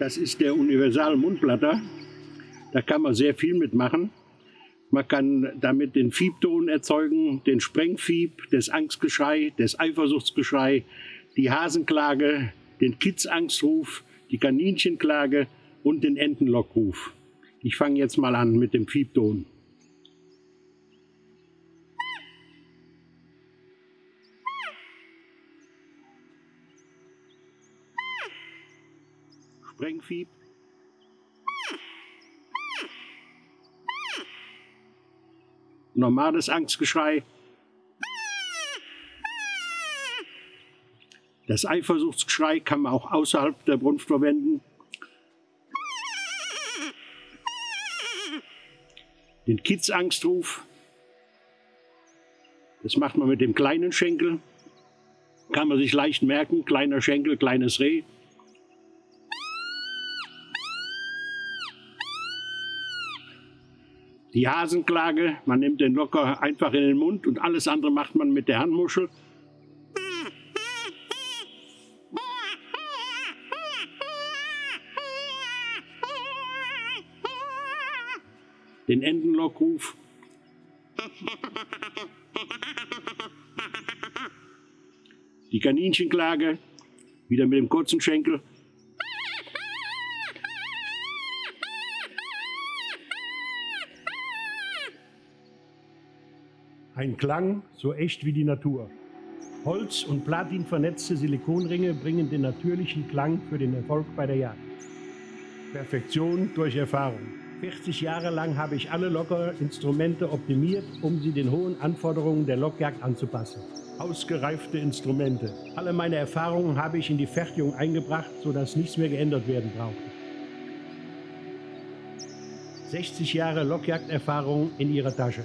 Das ist der Universal Mundblatter. Da kann man sehr viel mitmachen. Man kann damit den Fiebton erzeugen, den Sprengfieb, das Angstgeschrei, das Eifersuchtsgeschrei, die Hasenklage, den Kidsangstruf, die Kaninchenklage und den Entenlockruf. Ich fange jetzt mal an mit dem Fiebton. Sprengfieb. Normales Angstgeschrei. Das Eifersuchtsgeschrei kann man auch außerhalb der Brunft verwenden. Den Kidsangstruf. Das macht man mit dem kleinen Schenkel. Kann man sich leicht merken. Kleiner Schenkel, kleines Reh. Die Hasenklage, man nimmt den locker einfach in den Mund und alles andere macht man mit der Handmuschel. Den Entenlockruf. Die Kaninchenklage, wieder mit dem kurzen Schenkel. Ein Klang so echt wie die Natur. Holz- und Platin vernetzte Silikonringe bringen den natürlichen Klang für den Erfolg bei der Jagd. Perfektion durch Erfahrung. 40 Jahre lang habe ich alle Lockerinstrumente optimiert, um sie den hohen Anforderungen der Lockjagd anzupassen. Ausgereifte Instrumente. Alle meine Erfahrungen habe ich in die Fertigung eingebracht, sodass nichts mehr geändert werden brauchte. 60 Jahre Lockjagderfahrung in ihrer Tasche.